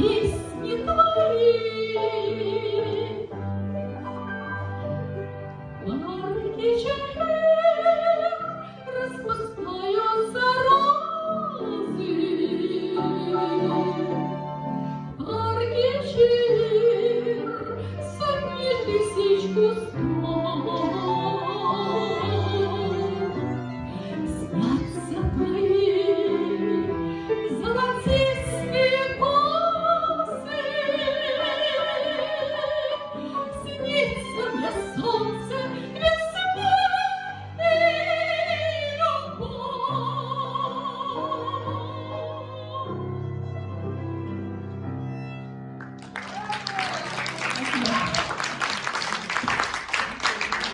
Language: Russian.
песни твои. Марки чахе распускаются розы, Марки чахе сотни тысяч кустов.